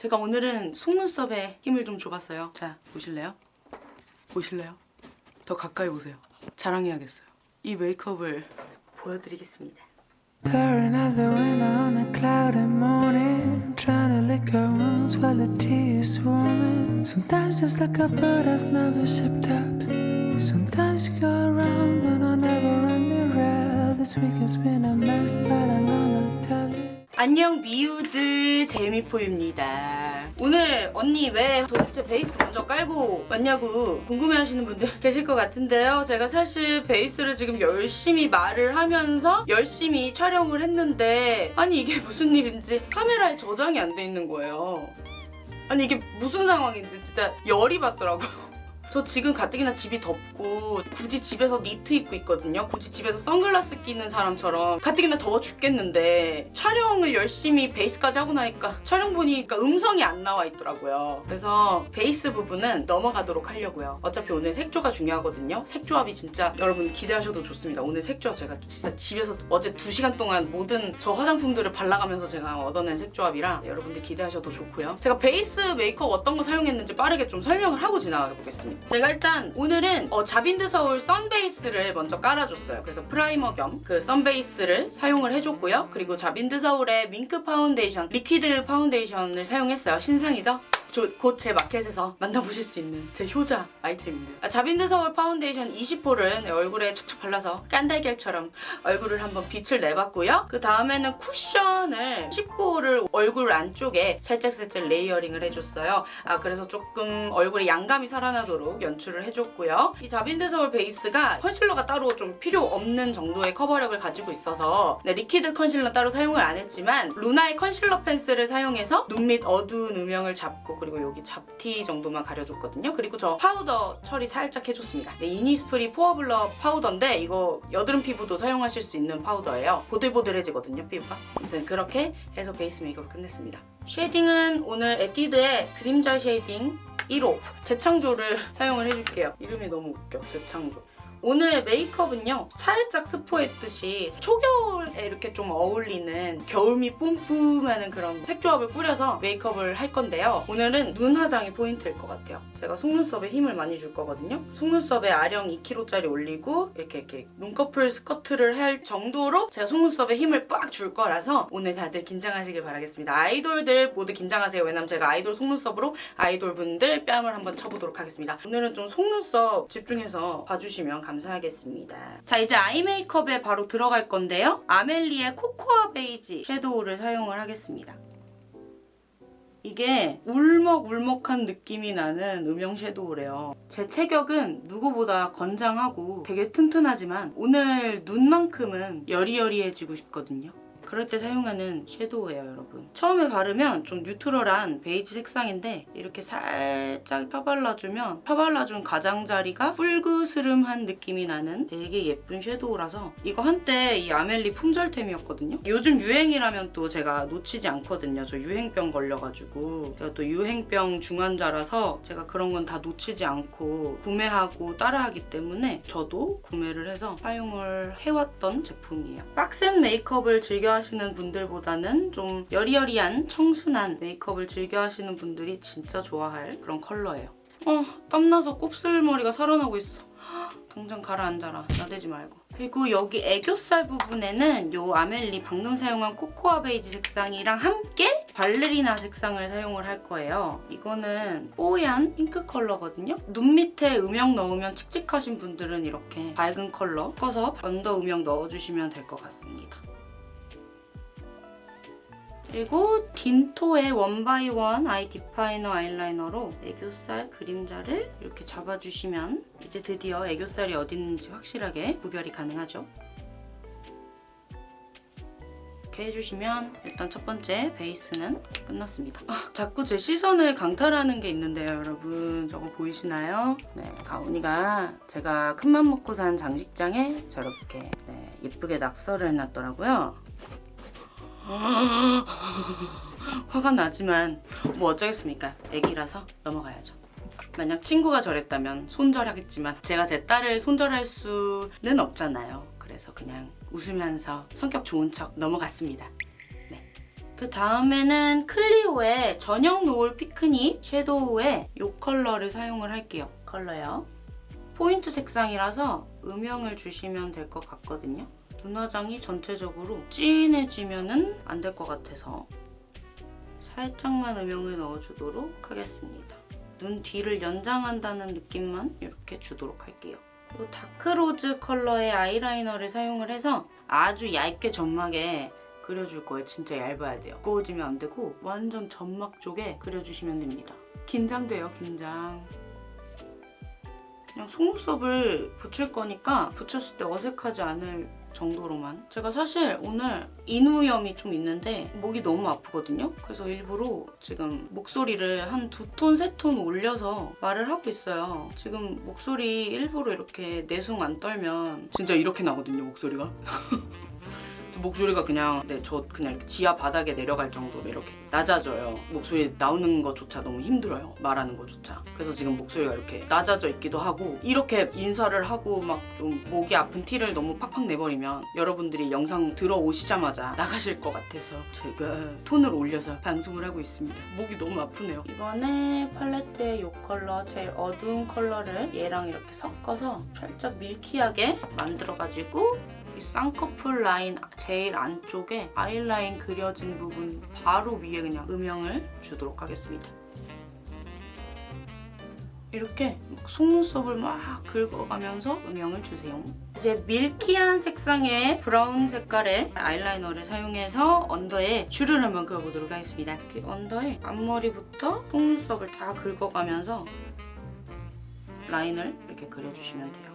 제가 오늘은 속눈썹에 힘을 좀 줘봤어요. 자, 보실래요? 보실래요? 더 가까이 보세요. 자랑해야겠어요. 이 메이크업을 보여드리겠습니다. There another window on a cloudy morning Trying to lick her wounds while the tea is swarming Sometimes it's like a bird that's never shipped out Sometimes you go around and I never run the rail This week has been a mess but tell you 안녕 미우들 재미포입니다. 오늘 언니 왜 도대체 베이스 먼저 깔고 왔냐고 궁금해하시는 분들 계실 것 같은데요. 제가 사실 베이스를 지금 열심히 말을 하면서 열심히 촬영을 했는데 아니 이게 무슨 일인지 카메라에 저장이 안 돼 있는 거예요. 아니 이게 무슨 상황인지 진짜 열이 받더라고요. 저 지금 가뜩이나 집이 덥고 굳이 집에서 니트 입고 있거든요. 굳이 집에서 선글라스 끼는 사람처럼 가뜩이나 더워 죽겠는데 촬영을 열심히 베이스까지 하고 나니까 촬영 보니까 음성이 안 나와 있더라고요. 그래서 베이스 부분은 넘어가도록 하려고요. 어차피 오늘 색조가 중요하거든요. 색조합이 진짜 여러분 기대하셔도 좋습니다. 오늘 색조합 제가 진짜 집에서 어제 2시간 동안 모든 저 화장품들을 발라가면서 제가 얻어낸 색조합이라 여러분들 기대하셔도 좋고요. 제가 베이스 메이크업 어떤 거 사용했는지 빠르게 좀 설명을 하고 지나가 보겠습니다. 제가 일단 오늘은 어, 자빈드 서울 sun base를 먼저 깔아줬어요. 그래서 primer 겸 그 sun base를 사용을 해줬고요. 그리고 자빈드 서울의 윙크 파운데이션, liquid 파운데이션을 사용했어요. 신상이죠? 곧 제 마켓에서 만나보실 수 있는 제 효자 아이템입니다. 아, 자빈드 서울 파운데이션 20호를 얼굴에 척척 발라서 깐달걀처럼 얼굴을 한번 빛을 내봤고요. 그 다음에는 쿠션을 19호를 얼굴 안쪽에 살짝살짝 layering을 해줬어요. 아 그래서 조금 얼굴에 양감이 살아나도록 연출을 해줬고요. 이 자빈드 서울 베이스가 concealer가 따로 좀 필요 없는 정도의 커버력을 가지고 있어서 네, liquid concealer 따로 사용을 안 했지만 루나의 concealer pencil을 사용해서 눈 밑 어두운 음영을 잡고 그리고 여기 잡티 정도만 가려줬거든요. 그리고 저 파우더 처리 살짝 해줬습니다. 네, 이니스프리 포어 블러 파우더인데 이거 여드름 피부도 사용하실 수 있는 파우더예요. 보들보들해지거든요, 피부가. 아무튼 그렇게 해서 베이스 메이크업 끝냈습니다. shading은 오늘 에뛰드의 그림자 shading 1호 재창조를 사용을 해줄게요. 이름이 너무 웃겨, 재창조. 오늘 메이크업은요 살짝 스포했듯이 초겨울에 이렇게 좀 어울리는 겨울미 뿜뿜하는 그런 색조합을 뿌려서 메이크업을 할 건데요. 오늘은 눈 화장이 포인트일 것 같아요. 제가 속눈썹에 힘을 많이 줄 거거든요. 속눈썹에 아령 2kg짜리 올리고 이렇게 이렇게 눈꺼풀 squat를 할 정도로 제가 속눈썹에 힘을 빡 줄 거라서 오늘 다들 긴장하시길 바라겠습니다. 아이돌들 모두 긴장하세요. 왜냐면 제가 아이돌 속눈썹으로 아이돌 분들 뺨을 한번 쳐보도록 하겠습니다. 오늘은 좀 속눈썹 집중해서 봐주시면 감사하겠습니다. 자 이제 eye 메이크업에 바로 들어갈 건데요. 아멜리의 코코아 베이지 섀도우를 사용을 하겠습니다. 이게 울먹울먹한 느낌이 나는 음영 섀도우래요. 제 체격은 누구보다 건장하고 되게 튼튼하지만 오늘 눈만큼은 여리여리해지고 싶거든요. 그럴 때 사용하는 섀도우예요, 여러분. 처음에 바르면 좀 neutral한 베이지 색상인데 이렇게 살짝 펴발라주면 펴발라준 가장자리가 뿔그스름한 느낌이 나는 되게 예쁜 섀도우라서 이거 한때 이 아멜리 품절템이었거든요. 요즘 유행이라면 또 제가 놓치지 않거든요. 저 유행병 걸려가지고 제가 또 유행병 중환자라서 제가 그런 건 다 놓치지 않고 구매하고 따라하기 때문에 저도 구매를 해서 사용을 해왔던 제품이에요. 빡센 메이크업을 즐겨 하시는 분들보다는 좀 여리여리한 청순한 메이크업을 즐겨 하시는 분들이 진짜 좋아할 그런 컬러예요. 어, 땀나서 곱슬머리가 살아나고 있어. 당장 가라앉아라. 나대지 말고. 그리고 여기 애교살 부분에는 이 아멜리 방금 사용한 코코아 베이지 색상이랑 함께 발레리나 색상을 사용을 할 거예요. 이거는 뽀얀 핑크 컬러거든요. 눈 밑에 음영 넣으면 칙칙하신 분들은 이렇게 밝은 컬러 섞어서 under 음영 넣어주시면 될 것 같습니다. 그리고 딘토의 원바이원 아이 디파이너 아이라이너로 애교살 그림자를 이렇게 잡아주시면 이제 드디어 애교살이 어디 있는지 확실하게 구별이 가능하죠. 이렇게 해주시면 일단 첫 번째 베이스는 끝났습니다. 아, 자꾸 제 시선을 강탈하는 게 있는데요, 여러분. 저거 보이시나요? 네, 가온이가 제가 큰맘 먹고 산 장식장에 저렇게 네, 예쁘게 낙서를 해놨더라고요. 화가 나지만 뭐 어쩌겠습니까 애기라서 넘어가야죠 만약 친구가 저랬다면 손절하겠지만 제가 제 딸을 손절할 수는 없잖아요 그래서 그냥 웃으면서 성격 좋은 척 넘어갔습니다 네 그 다음에는 클리오의 저녁노을 피크닉 섀도우에 이 컬러를 사용을 할게요. 컬러요. 포인트 색상이라서 음영을 주시면 될 것 같거든요. 눈화장이 전체적으로 진해지면 안 될 것 같아서 살짝만 음영을 넣어주도록 하겠습니다. 눈 뒤를 연장한다는 느낌만 이렇게 주도록 할게요. 이 다크로즈 컬러의 아이라이너를 사용을 해서 아주 얇게 점막에 그려줄 거예요. 진짜 얇아야 돼요. 두꺼워지면 안 되고 완전 점막 쪽에 그려주시면 됩니다. 긴장돼요, 긴장. 그냥 속눈썹을 붙일 거니까 붙였을 때 어색하지 않을 정도로만. 제가 사실 오늘 인후염이 좀 있는데 목이 너무 아프거든요. 그래서 일부러 지금 목소리를 한 두 톤, 세 톤 올려서 말을 하고 있어요. 지금 목소리 일부러 이렇게 내숭 안 떨면 진짜 이렇게 나거든요 목소리가 목소리가 그냥 네, 저 그냥 지하 바닥에 내려갈 정도로 이렇게 낮아져요. 목소리 나오는 것조차 너무 힘들어요. 말하는 것조차. 그래서 지금 목소리가 이렇게 낮아져 있기도 하고 이렇게 인사를 하고 막 좀 목이 아픈 티를 너무 팍팍 내버리면 여러분들이 영상 들어오시자마자 나가실 것 같아서 제가 톤을 올려서 방송을 하고 있습니다. 목이 너무 아프네요. 이번에 팔레트의 이 컬러 제일 어두운 컬러를 얘랑 이렇게 섞어서 살짝 milky하게 만들어가지고 이 쌍꺼풀 라인 제일 안쪽에 아이라인 그려진 부분 바로 위에 그냥 음영을 주도록 하겠습니다. 이렇게 막 속눈썹을 막 긁어가면서 음영을 주세요. 이제 milky한 색상의 브라운 색깔의 아이라이너를 사용해서 under에 줄을 한번 그어보도록 하겠습니다. 이렇게 under에 앞머리부터 속눈썹을 다 긁어가면서 라인을 이렇게 그려주시면 돼요.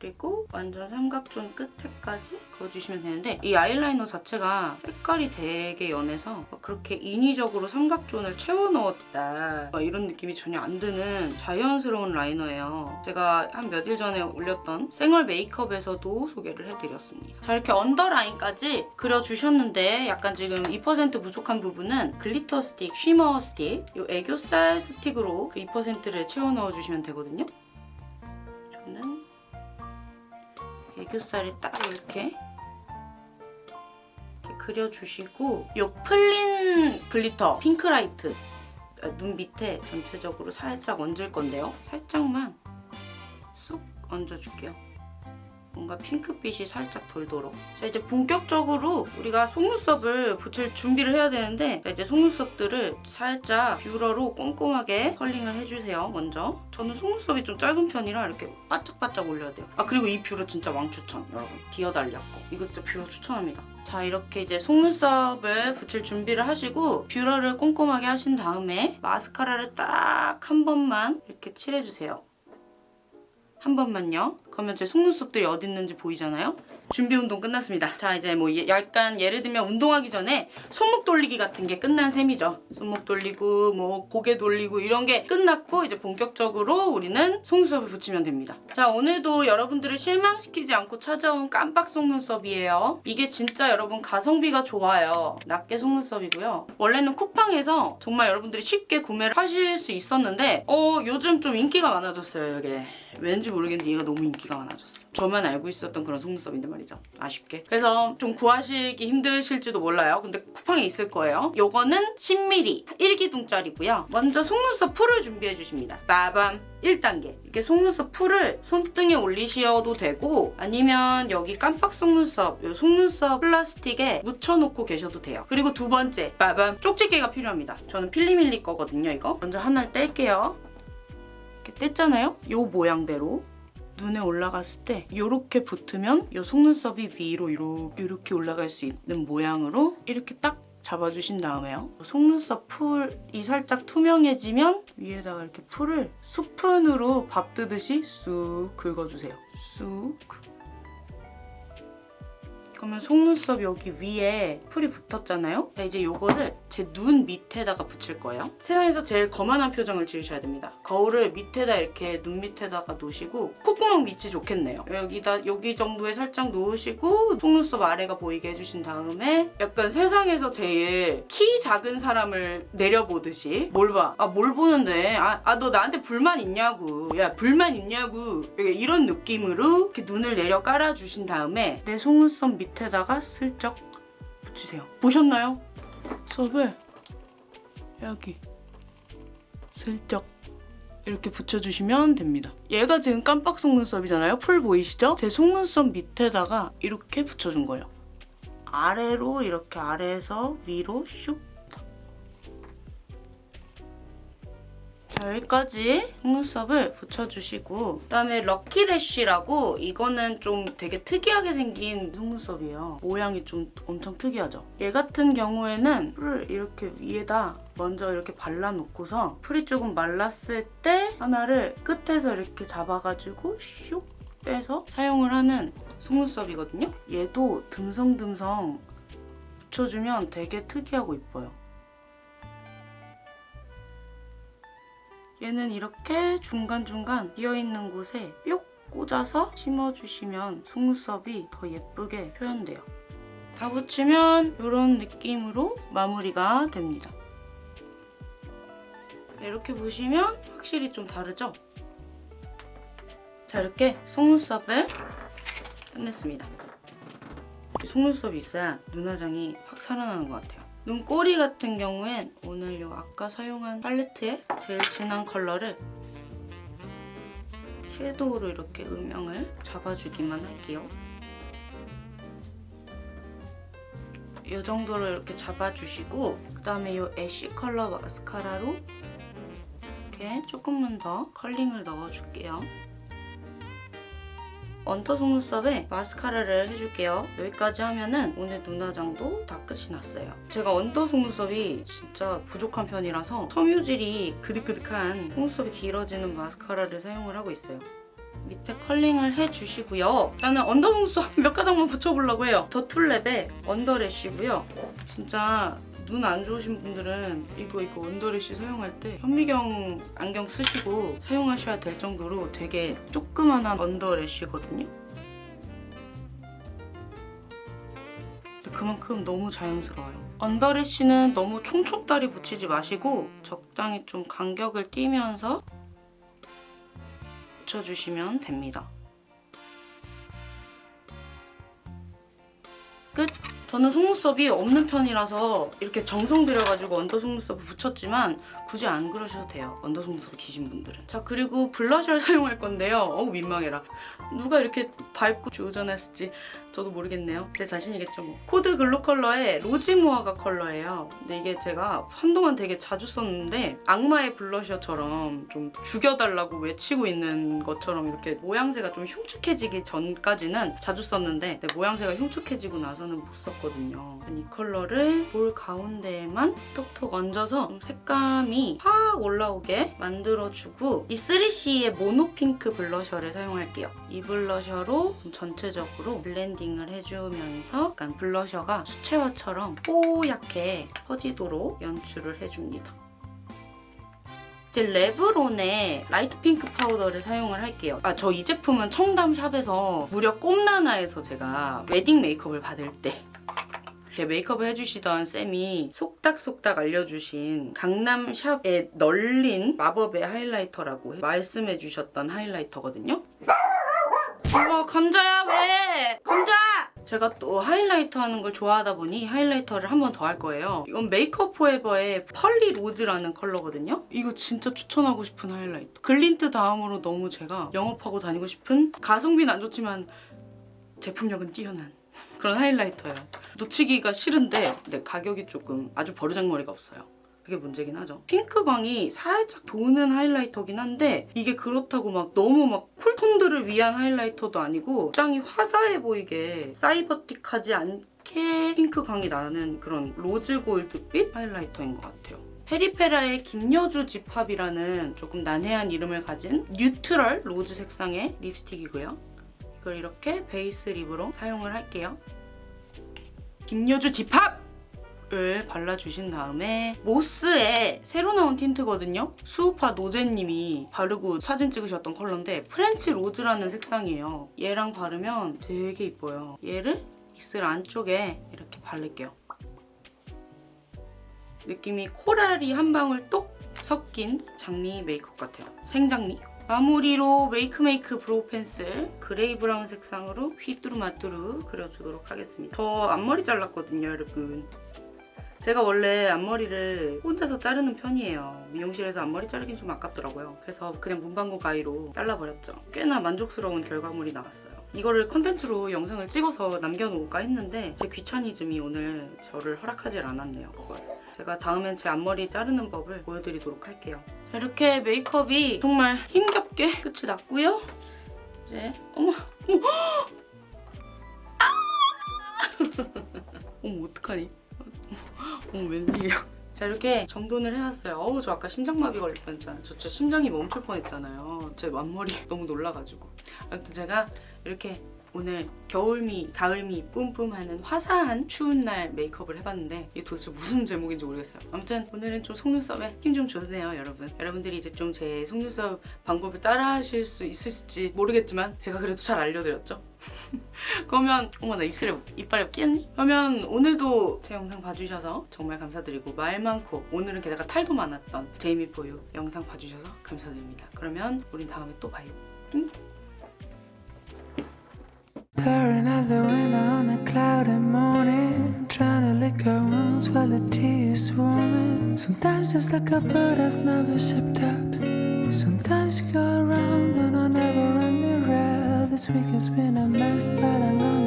그리고 완전 삼각존 끝에까지 그어주시면 되는데 이 아이라이너 자체가 색깔이 되게 연해서 막 그렇게 인위적으로 삼각존을 채워 넣었다 막 이런 느낌이 전혀 안 드는 자연스러운 라이너예요. 제가 한 몇 일 전에 올렸던 생얼 메이크업에서도 소개를 해드렸습니다. 자 이렇게 언더라인까지 그려주셨는데 약간 지금 2% 부족한 부분은 glitter 스틱, shimmer 스틱 이 애교살 스틱으로 그 2%를 채워 넣어주시면 되거든요. 애교살이 딱 이렇게 이렇게 그려주시고 이 플린 glitter 핑크라이트 아, 눈 밑에 전체적으로 살짝 얹을 건데요. 살짝만 쑥 얹어줄게요. 뭔가 핑크빛이 살짝 돌도록. 자 이제 본격적으로 우리가 속눈썹을 붙일 준비를 해야 되는데 자, 이제 속눈썹들을 살짝 뷰러로 꼼꼼하게 curling을 해주세요. 먼저. 저는 속눈썹이 좀 짧은 편이라 이렇게 바짝바짝 올려야 돼요. 아 그리고 이 뷰러 진짜 왕추천 여러분. 디어달리아 거. 이거 진짜 뷰러 추천합니다. 자 이렇게 이제 속눈썹을 붙일 준비를 하시고 뷰러를 꼼꼼하게 하신 다음에 마스카라를 딱 한 번만 이렇게 칠해주세요. 한 번만요. 그러면 제 속눈썹들이 어디 있는지 보이잖아요? 준비 운동 끝났습니다. 자 이제 뭐 예- 약간 예를 들면 운동하기 전에 손목 돌리기 같은 게 끝난 셈이죠. 손목 돌리고 뭐 고개 돌리고 이런 게 끝났고 이제 본격적으로 우리는 속눈썹을 붙이면 됩니다. 자 오늘도 여러분들을 실망시키지 않고 찾아온 깜빡 속눈썹이에요. 이게 진짜 여러분 가성비가 좋아요. 낱개 속눈썹이고요. 원래는 쿠팡에서 정말 여러분들이 쉽게 구매를 하실 수 있었는데 어 요즘 좀 인기가 많아졌어요 이게. 왠지 모르겠는데 얘가 너무 인기가 많아졌어. 저만 알고 있었던 그런 속눈썹인데 말이죠. 아쉽게. 그래서 좀 구하시기 힘드실지도 몰라요. 근데 쿠팡에 있을 거예요. 요거는 10mm 1기둥짜리고요. 먼저 속눈썹 풀을 준비해 주십니다. 빠밤 1단계. 이렇게 속눈썹 풀을 손등에 올리셔도 되고 아니면 여기 깜빡 속눈썹, 요 속눈썹 플라스틱에 묻혀놓고 계셔도 돼요. 그리고 두 번째, 빠밤 쪽집게가 필요합니다. 저는 필리밀리 거거든요, 이거. 먼저 하나를 뗄게요. 이렇게 뗐잖아요? 요 모양대로 눈에 올라갔을 때 이렇게 붙으면 이 속눈썹이 위로 이렇게, 올라갈 수 있는 모양으로 이렇게 딱 잡아주신 다음에요. 속눈썹 풀이 살짝 투명해지면 위에다가 이렇게 풀을 스푼으로 밥 뜨듯이 쑥 긁어주세요. 쑥. 그러면 속눈썹 여기 위에 풀이 붙었잖아요? 자, 이제 이거를 제 눈 밑에다가 붙일 거예요. 세상에서 제일 거만한 표정을 지으셔야 됩니다. 거울을 밑에다 이렇게 눈 밑에다가 놓으시고 콧구멍 밑이 좋겠네요. 여기다 여기 정도에 살짝 놓으시고 속눈썹 아래가 보이게 해주신 다음에 약간 세상에서 제일 키 작은 사람을 내려보듯이 뭘 봐? 아 뭘 보는데? 아너 나한테 불만 있냐고? 야 불만 있냐고? 이런 느낌으로 이렇게 눈을 내려 깔아주신 다음에 내 속눈썹 밑 에다가 슬쩍 붙이세요. 보셨나요? 수업을 여기 슬쩍 이렇게 붙여주시면 됩니다. 얘가 지금 깜빡 속눈썹이잖아요. 풀 보이시죠? 제 속눈썹 밑에다가 이렇게 붙여준 거예요. 아래로 이렇게 아래에서 위로 슉. 자 여기까지 속눈썹을 붙여주시고 그다음에 럭키래쉬라고 이거는 좀 되게 특이하게 생긴 속눈썹이에요. 모양이 좀 엄청 특이하죠? 얘 같은 경우에는 풀을 이렇게 위에다 먼저 이렇게 발라놓고서 풀이 조금 말랐을 때 하나를 끝에서 이렇게 잡아가지고 슉 빼서 사용을 하는 속눈썹이거든요. 얘도 듬성듬성 붙여주면 되게 특이하고 이뻐요. 얘는 이렇게 중간중간 비어있는 곳에 뿅 꽂아서 심어주시면 속눈썹이 더 예쁘게 표현돼요. 다 붙이면 이런 느낌으로 마무리가 됩니다. 이렇게 보시면 확실히 좀 다르죠? 자 이렇게 속눈썹을 끝냈습니다. 속눈썹이 있어야 눈화장이 확 살아나는 것 같아요. 눈꼬리 같은 경우엔 오늘 요 아까 사용한 팔레트의 제일 진한 컬러를 섀도우로 이렇게 음영을 잡아주기만 할게요. 이 정도로 이렇게 잡아주시고 그다음에 이 애쉬 컬러 마스카라로 이렇게 조금만 더 curling을 넣어줄게요. under 속눈썹에 마스카라를 해줄게요. 여기까지 하면은 오늘 눈화장도 다 끝이 났어요. 제가 under 속눈썹이 진짜 부족한 편이라서 섬유질이 그득그득한 속눈썹이 길어지는 마스카라를 사용을 하고 있어요. 밑에 curling을 해주시고요. 나는 under 속눈썹 몇 가닥만 붙여보려고 해요. 더 툴랩의 언더래쉬고요. 진짜 눈 안 좋으신 분들은 이거 이거 언더래쉬 사용할 때 현미경 안경 쓰시고 사용하셔야 될 정도로 되게 조그만한 언더래쉬거든요. 그만큼 너무 자연스러워요. 언더래쉬는 너무 총총다리 붙이지 마시고 적당히 좀 간격을 띄면서 붙여주시면 됩니다. 저는 속눈썹이 없는 편이라서 이렇게 정성 들여가지고 언더 속눈썹을 붙였지만 굳이 안 그러셔도 돼요. 언더 속눈썹 기신 분들은. 자 그리고 블러셔를 사용할 건데요. 어우 민망해라. 누가 이렇게 밟고 조져놨을지 저도 모르겠네요. 제 자신이겠죠 뭐. 코드 글로 컬러의 로지모아가 컬러예요. 근데 이게 제가 한동안 되게 자주 썼는데 악마의 블러셔처럼 좀 죽여달라고 외치고 있는 것처럼 이렇게 모양새가 좀 흉측해지기 전까지는 자주 썼는데 근데 모양새가 흉측해지고 나서는 못 썼 거든요. 이 컬러를 볼 가운데에만 톡톡 얹어서 좀 색감이 확 올라오게 만들어주고 이 3CE의 Mono Pink 블러셔를 사용할게요. 이 블러셔로 좀 전체적으로 블렌딩을 해주면서 약간 블러셔가 수채화처럼 뽀얗게 퍼지도록 연출을 해줍니다. 이제 레브론의 라이트 핑크 파우더를 사용을 할게요. 아, 저 이 제품은 청담샵에서 무려 꼼나나에서 제가 웨딩 메이크업을 받을 때 이렇게 메이크업을 해주시던 쌤이 속닥속닥 알려주신 강남샵에 널린 마법의 하이라이터라고 말씀해주셨던 하이라이터거든요. 아 감자야 왜? 감자! 제가 또 하이라이터 하는 걸 좋아하다 보니 하이라이터를 한 번 더 할 거예요. 이건 메이크업 포에버의 Pearly Rose라는 컬러거든요. 이거 진짜 추천하고 싶은 하이라이터. 글린트 다음으로 너무 제가 영업하고 다니고 싶은 가성비는 안 좋지만 제품력은 뛰어난 그런 하이라이터예요. 놓치기가 싫은데 근데 가격이 조금 아주 버르장머리가 없어요. 그게 문제긴 하죠. 핑크광이 살짝 도는 하이라이터긴 한데 이게 그렇다고 막 너무 막 쿨톤들을 위한 하이라이터도 아니고 짱이 화사해 보이게 사이버틱하지 않게 핑크광이 나는 그런 로즈 골드빛 하이라이터인 것 같아요. 페리페라의 김여주 집합이라는 조금 난해한 이름을 가진 neutral rose 색상의 립스틱이고요. 이걸 이렇게 베이스 립으로 사용을 할게요. 김여주 집합! 을 발라주신 다음에 모스의 새로 나온 틴트거든요. 스우파 노제님이 바르고 사진 찍으셨던 컬러인데 French rose라는 색상이에요. 얘랑 바르면 되게 이뻐요. 얘를 입술 안쪽에 이렇게 바를게요. 느낌이 코랄이 한 방울 똑 섞인 장미 메이크업 같아요. 생장미? 마무리로 메이크메이크 brow 펜슬 그레이 브라운 색상으로 휘뚜루마뚜루 그려주도록 하겠습니다. 저 앞머리 잘랐거든요, 여러분. 제가 원래 앞머리를 혼자서 자르는 편이에요. 미용실에서 앞머리 자르긴 좀 아깝더라고요. 그래서 그냥 문방구 가위로 잘라버렸죠. 꽤나 만족스러운 결과물이 나왔어요. 이거를 컨텐츠로 영상을 찍어서 남겨놓을까 했는데 제 귀차니즘이 오늘 저를 허락하질 않았네요. 그걸. 제가 다음엔 제 앞머리 자르는 법을 보여드리도록 할게요. 이렇게 메이크업이 정말 힘겹게 끝이 났고요. 이제 어머 어머 아! 어머 어떡하니? 어머 웬일이야. 자 이렇게 정돈을 해왔어요. 어우 저 아까 심장마비 걸릴 뻔했잖아요. 저 진짜 심장이 멈출 뻔했잖아요. 제 앞머리 너무 놀라가지고. 아무튼 제가 이렇게 오늘 겨울미, 가을미 뿜뿜하는 화사한 추운 날 메이크업을 해봤는데 이게 도대체 무슨 제목인지 모르겠어요. 아무튼 오늘은 좀 속눈썹에 힘 좀 줬네요, 여러분. 여러분들이 이제 좀 제 속눈썹 방법을 따라하실 수 있을지 모르겠지만 제가 그래도 잘 알려드렸죠. 그러면 어머 나 입술에 이빨에 끼었니? 그러면 오늘도 제 영상 봐주셔서 정말 감사드리고 말 많고 오늘은 게다가 탈도 많았던 제이미 포유 영상 봐주셔서 감사드립니다. 그러면 우린 다음에 또 봐요. 응? Staring at the window on a cloudy morning Trying to lick our wounds while the tea is warming. Sometimes it's like a bird that's never shipped out. Sometimes you go around and I never run the rail. This week has been a mess but I know